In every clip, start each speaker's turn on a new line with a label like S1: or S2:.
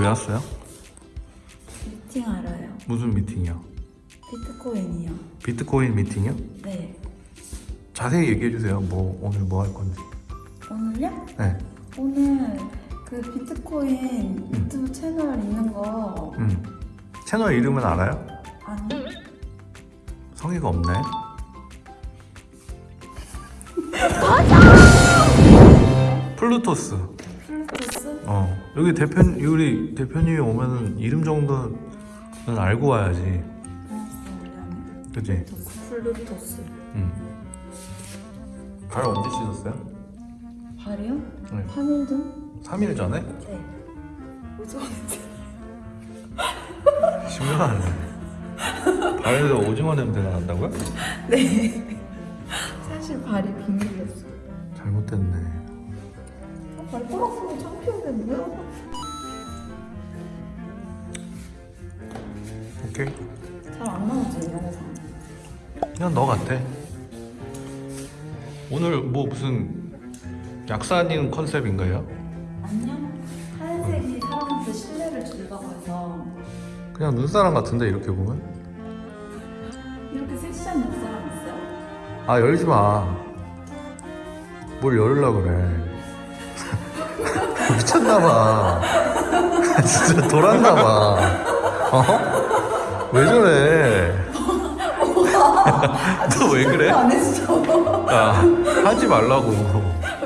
S1: 왜 왔어요?
S2: 미팅하러요.
S1: 무슨 미팅이요?
S2: 비트코인이요.
S1: 비트코인 미팅이요?
S2: 네.
S1: 자세히 얘기해 주세요. 뭐 오늘 뭐 할 건지.
S2: 오늘요?
S1: 네.
S2: 오늘 그 비트코인 유튜브 채널 있는 거
S1: 음. 채널 이름은 알아요?
S2: 아니?
S1: 성의가 없네. 플루토스. 여기 대표 우리 대표님이 오면은 이름 정도는 알고 와야지. 그지?
S2: 플루토스.
S1: 응. 발 언제 씻었어요?
S2: 발이요?
S1: 네.
S2: 3일 전?
S1: 3일 전에?
S2: 네. 오전
S1: 심각하네. 발에서 오징어 냄새가 난다고요?
S2: 네. 쓰면 창피한데 뭐야?
S1: 오케이.
S2: 잘안 나오지, 이 영상.
S1: 그냥 너 같아. 오늘 뭐 무슨 약사님 컨셉인가요?
S2: 안녕? 하얀색이 사람한테 신뢰를 준다고 해서
S1: 그냥 눈사람 같은데 이렇게 보면?
S2: 이렇게 섹시한 옆사람 있어요?
S1: 아 열지 마. 뭘 열으려 그래. 미쳤나봐. 진짜 돌았나봐. 어? 왜 저래? 너 왜 그래?
S2: 안 해주죠?
S1: 야, 하지 말라고.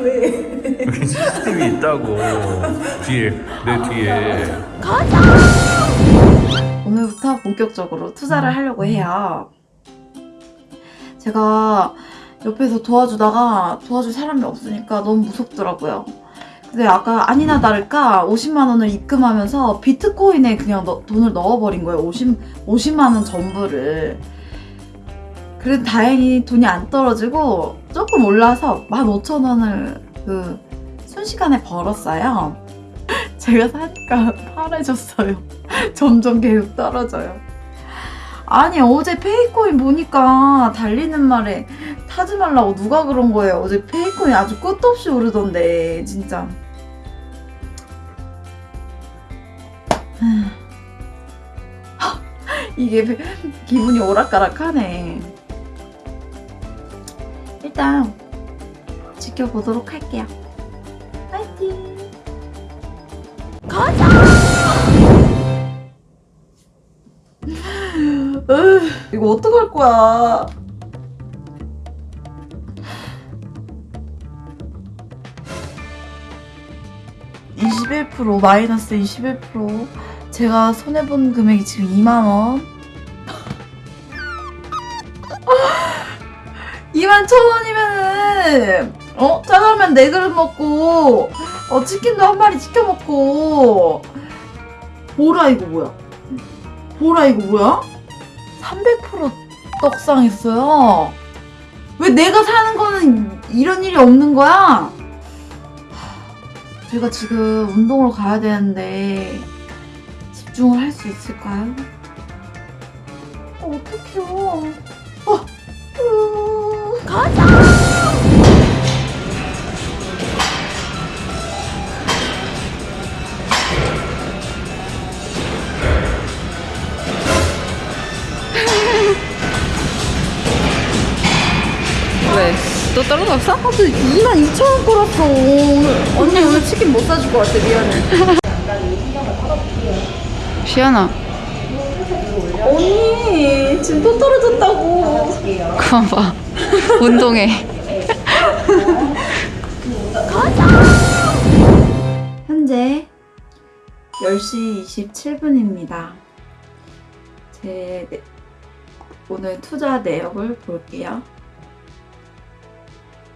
S2: 왜?
S1: 여기 CCTV 있다고. 뒤에, 내 뒤에.
S2: 오늘부터 본격적으로 투자를 하려고 해요. 제가 옆에서 도와주다가 도와줄 사람이 없으니까 너무 무섭더라고요. 근데 아까 아니나 다를까 50만 원을 입금하면서 비트코인에 그냥 넣- 돈을 넣어버린 거예요. 50, 50만 원 전부를. 그래도 다행히 돈이 안 떨어지고 조금 올라서 15,000원을 그 순식간에 벌었어요. 제가 사니까 파래졌어요. 점점 계속 떨어져요. 아니 어제 페이코인 보니까 달리는 말에 타지 말라고 누가 그런 거예요. 어제 페이코인 아주 끝도 없이 오르던데 진짜. 이게 페- 기분이 오락가락하네. 일단 지켜보도록 할게요. 파이팅! 으, 이거 어떡할 거야? (21% 마이너스 21% 제가 손해본 금액이 지금 2만원 2만 천원이면은 어? 짜장면 4그릇 먹고 어 치킨도 한 마리 시켜 먹고 보라 이거 뭐야 보라 이거 뭐야? 300% 떡상 했어요. 왜 내가 사는 거는 이런 일이 없는 거야? 제가 지금 운동을 가야 되는데 집중을 할 수 있을까요? 어, 어떡해요. 어, 으, 가자!
S3: 왜? 또 떨어졌어?
S2: 아, 근데 2만 2천 원 끌었어. 오늘. 언니 오늘 치킨 못 사줄 것 같아. 미안해.
S3: 시연아
S2: 언니 지금 또 떨어졌다고.
S3: 그만 봐 운동해
S2: 현재 10시 27분입니다. 제 네- 오늘 투자 내역을 볼게요.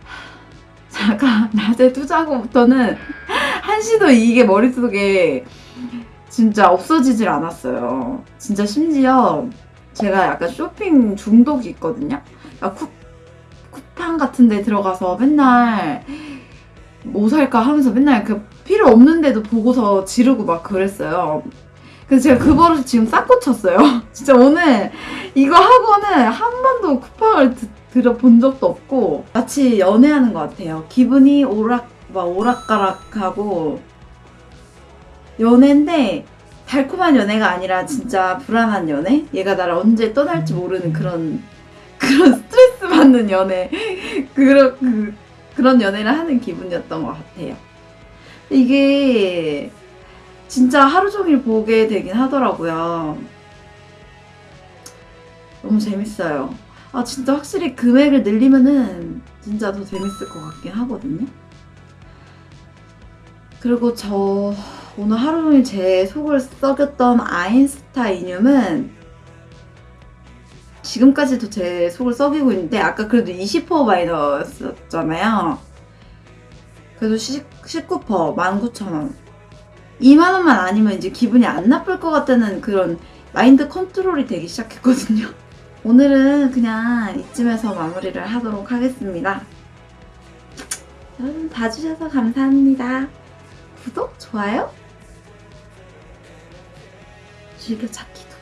S2: 제가 낮에 투자하고부터는 한시도 이게 머릿속에 진짜 없어지질 않았어요. 진짜 심지어 제가 약간 쇼핑 중독이 있거든요. 그러니까 쿠, 쿠팡 같은 데 들어가서 맨날 뭐 살까 하면서 맨날 그 필요 없는데도 보고서 지르고 막 그랬어요. 그래서 제가 그 버릇을 지금 싹 고쳤어요. 진짜 오늘 이거 하고는 한 번도 쿠팡을 드- 들어본 적도 없고 마치 연애하는 것 같아요. 기분이 오락 막 오락가락하고 연애인데 달콤한 연애가 아니라 진짜 불안한 연애? 얘가 나를 언제 떠날지 모르는 그런 그런 스트레스 받는 연애 그런 그, 그런 연애를 하는 기분이었던 것 같아요. 이게 진짜 하루 종일 보게 되긴 하더라고요. 너무 재밌어요. 아 진짜 확실히 금액을 늘리면은 진짜 더 재밌을 것 같긴 하거든요. 그리고 저 오늘 하루 종일 제 속을 썩였던 아인스타이늄은 지금까지도 제 속을 썩이고 있는데 아까 그래도 20% 마이너스였잖아요. 그래도 19% 19,000원. 2만 원만 아니면 이제 기분이 안 나쁠 것 같다는 그런 마인드 컨트롤이 되기 시작했거든요. 오늘은 그냥 이쯤에서 마무리를 하도록 하겠습니다. 여러분 봐주셔서 감사합니다. 구독, 좋아요, 즐겨 찾기도